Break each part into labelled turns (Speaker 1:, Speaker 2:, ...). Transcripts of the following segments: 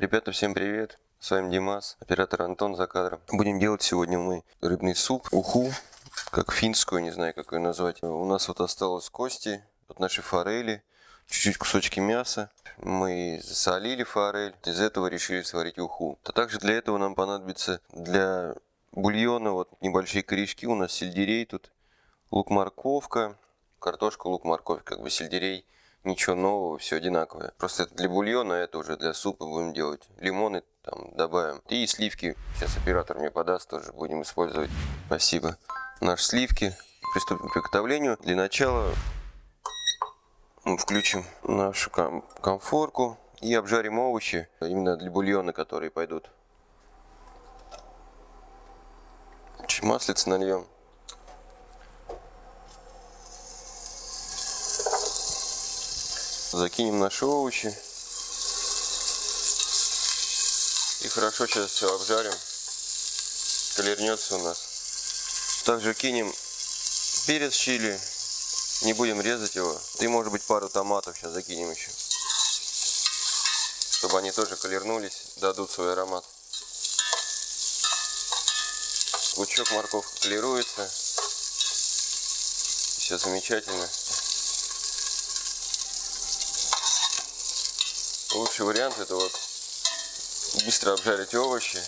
Speaker 1: Ребята, всем привет! С вами Димас, оператор Антон за кадром. Будем делать сегодня мы рыбный суп, уху, как финскую, не знаю, как ее назвать. У нас вот осталось кости от нашей форели, чуть-чуть кусочки мяса. Мы засолили форель, из этого решили сварить уху. А также для этого нам понадобится для бульона вот небольшие корешки, у нас сельдерей тут, лук-морковка, картошка, лук, морковь, как бы сельдерей ничего нового, все одинаковое. Просто это для бульона, это уже для супа будем делать. Лимоны там добавим. И сливки, сейчас оператор мне подаст, тоже будем использовать. Спасибо. Наши сливки. Приступим к приготовлению. Для начала мы включим нашу ком комфорку и обжарим овощи, именно для бульона, которые пойдут. Чуть маслица нальем. Закинем наши овощи. И хорошо сейчас все обжарим. Колернется у нас. Также кинем перец чили. Не будем резать его. И может быть пару томатов сейчас закинем еще. Чтобы они тоже колернулись, дадут свой аромат. Лучок морковка колируется. Все замечательно. Лучший вариант это вот быстро обжарить овощи.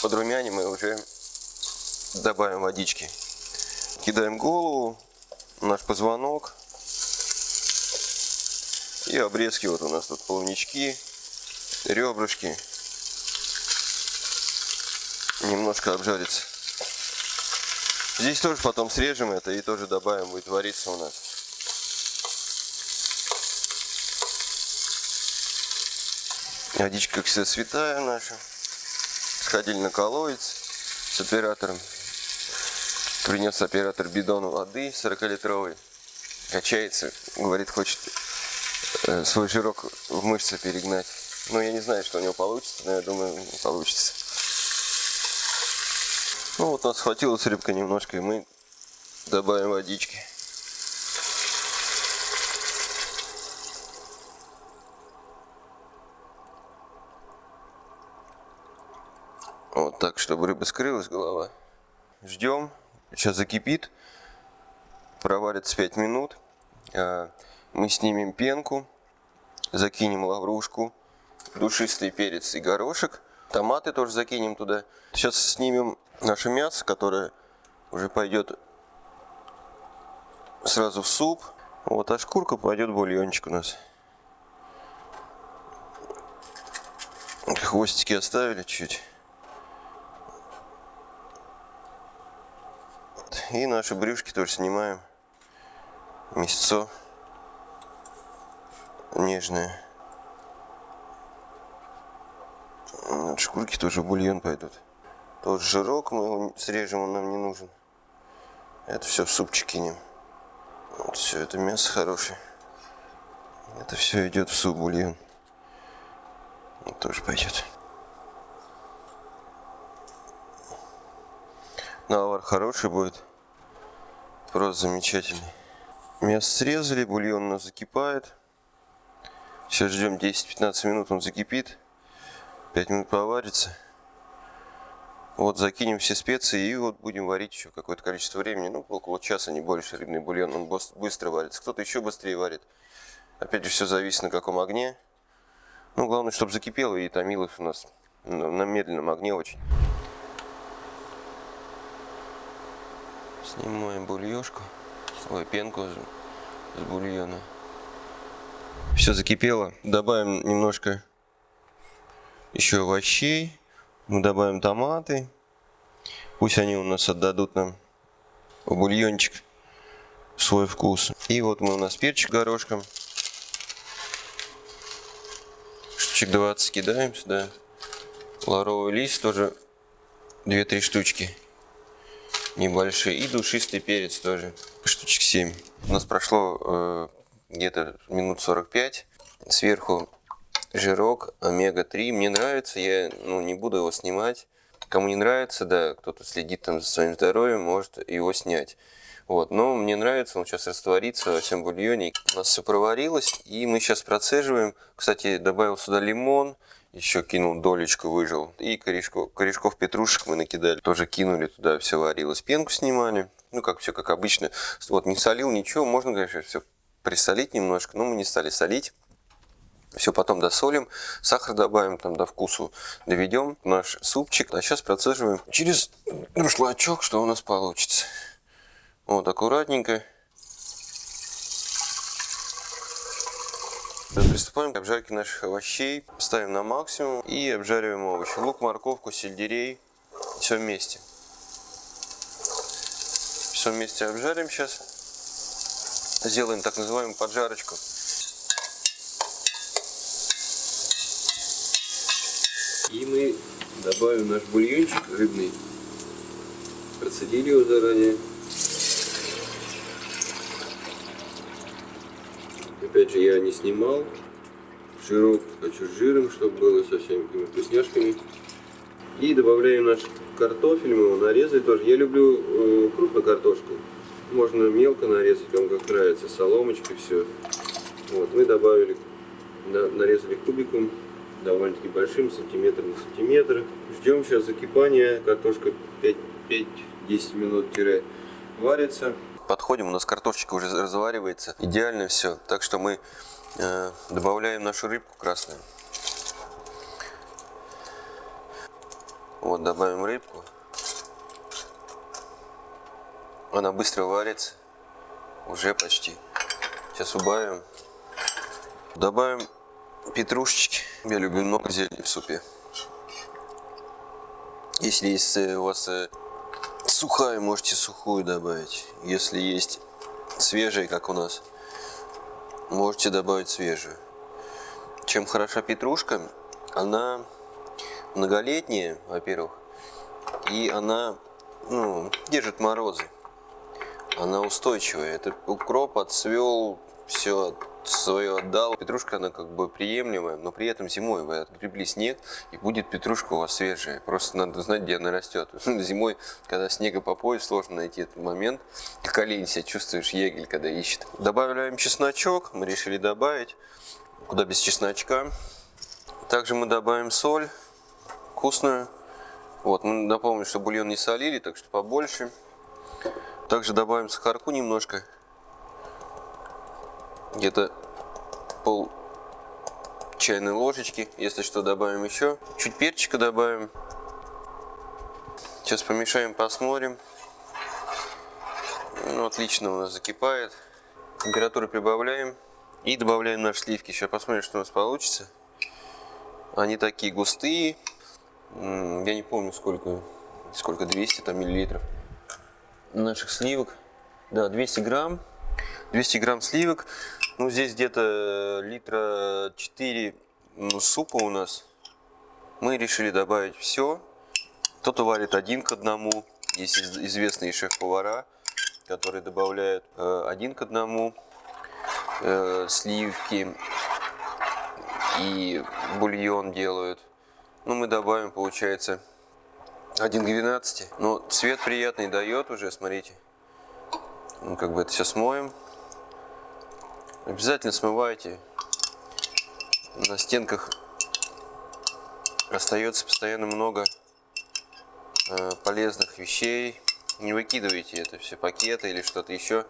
Speaker 1: Под румяне мы уже добавим водички. Кидаем голову, наш позвонок. И обрезки вот у нас тут плавнички, ребрышки. Немножко обжарится. Здесь тоже потом срежем это и тоже добавим, будет вариться у нас. Водичка, как всегда, святая наша. Сходили на колодец с оператором. Принес оператор бидон воды 40-литровый. Качается, говорит, хочет э, свой жирок в мышцы перегнать. Но я не знаю, что у него получится, но я думаю, получится. Ну вот нас хватилось рыбка немножко, и мы добавим водички. Вот так, чтобы рыба скрылась, голова. Ждем. Сейчас закипит. Проварится 5 минут. А, мы снимем пенку. Закинем лаврушку. Душистый перец и горошек. Томаты тоже закинем туда. Сейчас снимем наше мясо, которое уже пойдет сразу в суп. Вот, а шкурка пойдет в бульончик у нас. Хвостики оставили чуть. И наши брюшки тоже снимаем. Мясцо нежное. Шкурки тоже бульон пойдут. Тот жирок мы его срежем, он нам не нужен. Это все в супчик кинем. Вот все, это мясо хорошее. Это все идет в суп бульон. Вот тоже пойдет. Навар хороший будет. Просто замечательный. Мясо срезали, бульон у нас закипает. Сейчас ждем 10-15 минут, он закипит. 5 минут поварится. Вот закинем все специи и вот будем варить еще какое-то количество времени. Ну, около часа, не больше. Рыбный бульон, он быстро варится. Кто-то еще быстрее варит. Опять же, все зависит на каком огне. Ну, главное, чтобы закипело и томилось у нас на медленном огне очень. Снимаем бульешку, ой, пенку с бульона. Все закипело. Добавим немножко еще овощей. Мы добавим томаты. Пусть они у нас отдадут нам в бульончик свой вкус. И вот мы у нас перчик горошком. Штучек 20 кидаем сюда. Лавровый лист тоже 2-3 штучки небольшие. И душистый перец тоже, штучек 7. У нас прошло э, где-то минут 45. Сверху жирок омега-3. Мне нравится, я ну, не буду его снимать. Кому не нравится, да, кто-то следит там за своим здоровьем, может его снять. Вот, но мне нравится, он сейчас растворится во всем бульоне. У нас все проварилось, и мы сейчас процеживаем. Кстати, добавил сюда лимон, еще кинул долечку, выжил. И корешков, корешков петрушек мы накидали. Тоже кинули туда, все варилось. Пенку снимали. Ну, как все как обычно. Вот, не солил ничего. Можно, конечно, все присолить немножко, но мы не стали солить. Все потом досолим, сахар добавим, там до вкусу доведем наш супчик. А сейчас процеживаем через друшлачок, что у нас получится. Вот, аккуратненько. Приступаем к обжарке наших овощей. Ставим на максимум и обжариваем овощи. Лук, морковку, сельдерей. Все вместе. Все вместе обжарим сейчас. Сделаем так называемую поджарочку. И мы добавим наш бульончик рыбный. Процедили его заранее. Опять же, я не снимал. Жирок хочу жиром, чтобы было со всеми вкусняшками. И добавляем наш картофель, мы его нарезали тоже. Я люблю э, крупную картошку. Можно мелко нарезать, кому как нравится, соломочкой все. Вот, мы добавили, на, нарезали кубиком, довольно-таки большим, сантиметр на сантиметр. Ждем сейчас закипания, картошка 5-10 минут варится подходим, у нас картошечка уже разваривается. Идеально все. Так что мы э, добавляем нашу рыбку красную. Вот, добавим рыбку. Она быстро варится. Уже почти. Сейчас убавим. Добавим петрушечки. Я люблю много зелени в супе. Если есть у вас э, сухая, можете сухую добавить. Если есть свежая, как у нас, можете добавить свежую. Чем хороша петрушка, она многолетняя, во-первых, и она ну, держит морозы. Она устойчивая. Это укроп отцвел, все свое отдал. Петрушка, она как бы приемлемая, но при этом зимой вы отгребли снег, и будет петрушка у вас свежая. Просто надо знать, где она растет. Зимой, когда снега по пояс, сложно найти этот момент. Как колени себя чувствуешь, егель, когда ищет. Добавляем чесночок, мы решили добавить. Куда без чесночка. Также мы добавим соль вкусную. Вот, мы напомним, что бульон не солили, так что побольше. Также добавим сахарку немножко где-то пол чайной ложечки. Если что, добавим еще. Чуть перчика добавим. Сейчас помешаем, посмотрим. Ну, отлично у нас закипает. Температуру прибавляем. И добавляем наши сливки. Сейчас посмотрим, что у нас получится. Они такие густые. Я не помню, сколько, сколько 200 там миллилитров наших сливок. Да, 200 грамм. 200 грамм сливок. Ну, здесь где-то литра 4 ну, супа у нас. Мы решили добавить все. Кто-то варит один к одному. Есть известные шеф-повара, которые добавляют э, один к одному э, сливки и бульон делают. Ну, мы добавим, получается, 1 к 12. Но цвет приятный дает уже, смотрите. Ну, как бы это все смоем. Обязательно смывайте. На стенках остается постоянно много э, полезных вещей. Не выкидывайте это все пакеты или что-то еще.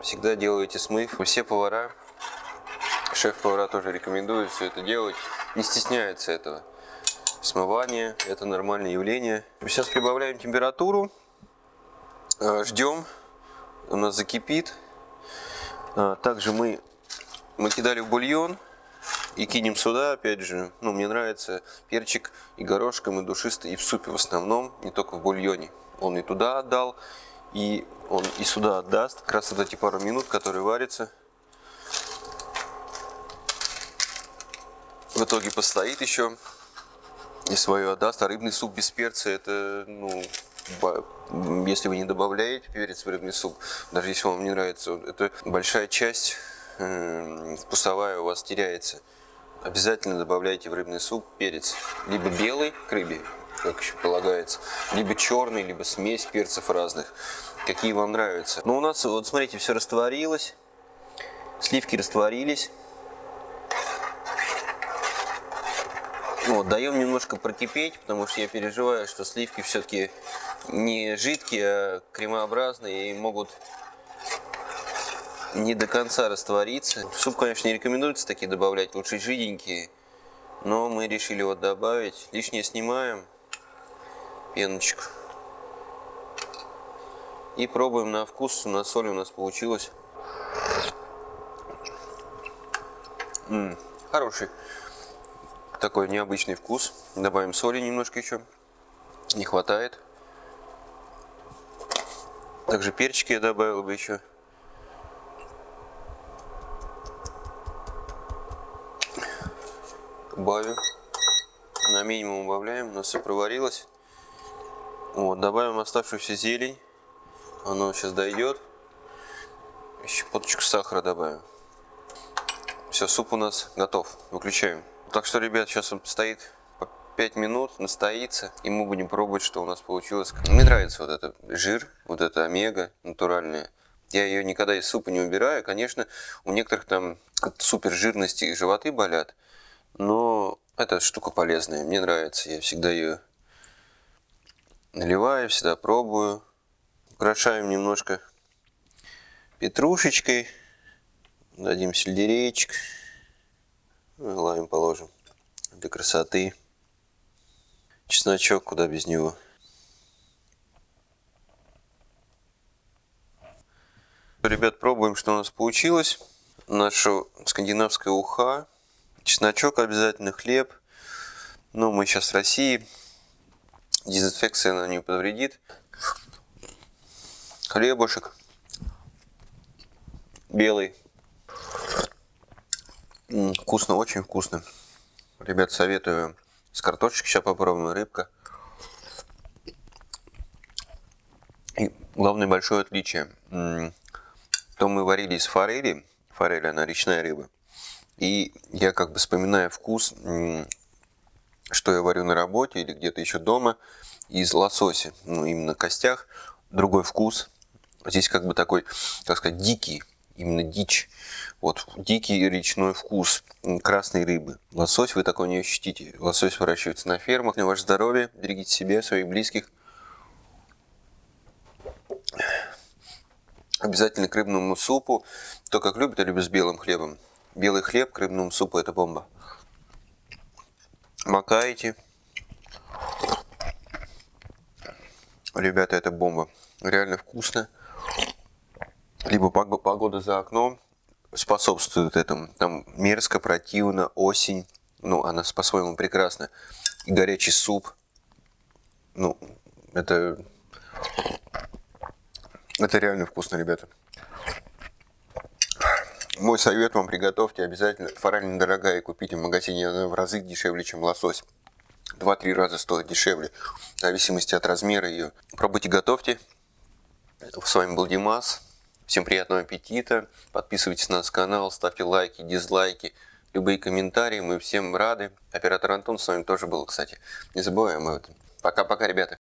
Speaker 1: Всегда делайте смыв. Все повара, шеф-повара тоже рекомендуют все это делать. Не стесняются этого. Смывание – это нормальное явление. Сейчас прибавляем температуру. Э, ждем. У нас закипит. А, также мы, мы кидали в бульон и кинем сюда, опять же, ну, мне нравится перчик и горошком, и душистый, и в супе в основном, не только в бульоне. Он и туда отдал, и он и сюда отдаст, как раз вот эти пару минут, которые варятся. В итоге постоит еще и свое отдаст, а рыбный суп без перца, это, ну, если вы не добавляете перец в рыбный суп, даже если вам не нравится, это большая часть э, вкусовая у вас теряется. обязательно добавляйте в рыбный суп перец. Либо белый к рыбе, как еще полагается, либо черный, либо смесь перцев разных, какие вам нравятся. Но у нас, вот смотрите, все растворилось, сливки растворились. Вот, даем немножко прокипеть, потому что я переживаю, что сливки все-таки не жидкие, а кремообразные и могут не до конца раствориться. Суп, конечно, не рекомендуется такие добавлять, лучше жиденькие. Но мы решили вот добавить. Лишнее снимаем, пеночку. И пробуем на вкус, на соль у нас получилось. М -м, хороший такой необычный вкус. Добавим соли немножко еще. Не хватает. Также перчики я добавил бы еще. Убавим. На минимум убавляем. У нас все проварилось. Вот, добавим оставшуюся зелень. Оно сейчас дойдет. Еще поточку сахара добавим. Все, суп у нас готов. Выключаем. Так что, ребят, сейчас он стоит 5 минут, настоится, и мы будем пробовать, что у нас получилось. Мне нравится вот этот жир, вот эта омега натуральная. Я ее никогда из супа не убираю. Конечно, у некоторых там от супер жирности животы болят, но эта штука полезная, мне нравится. Я всегда ее наливаю, всегда пробую. Украшаем немножко петрушечкой, дадим сельдерейчик. Лайм положим для красоты. Чесночок, куда без него. Ребят, пробуем, что у нас получилось. Наша скандинавская уха. Чесночок обязательно, хлеб. Но мы сейчас в России. Дезинфекция она не повредит. Хлебушек. Белый. Вкусно, очень вкусно. Ребят, советую с картошечкой сейчас попробуем, рыбка. И главное большое отличие. То мы варили из форели. Форель, она речная рыба. И я как бы вспоминаю вкус, что я варю на работе или где-то еще дома, из лосося. Ну, именно костях. Другой вкус. Здесь как бы такой, так сказать, дикий именно дичь. Вот, дикий речной вкус красной рыбы. Лосось вы такой не ощутите. Лосось выращивается на фермах. На ваше здоровье, берегите себя, своих близких. Обязательно к рыбному супу. То, как любят, я люблю с белым хлебом. Белый хлеб к рыбному супу – это бомба. Макаете. Ребята, это бомба. Реально вкусно либо погода за окном способствует этому. Там мерзко, противно, осень, ну, она по-своему прекрасна. И горячий суп, ну, это, это реально вкусно, ребята. Мой совет вам, приготовьте обязательно. Форель недорогая, купите в магазине, она в разы дешевле, чем лосось. Два-три раза стоит дешевле, в зависимости от размера ее. Пробуйте, готовьте. С вами был Димас. Всем приятного аппетита. Подписывайтесь на наш канал, ставьте лайки, дизлайки, любые комментарии. Мы всем рады. Оператор Антон с вами тоже был, кстати. Не забываем об этом. Пока-пока, ребята.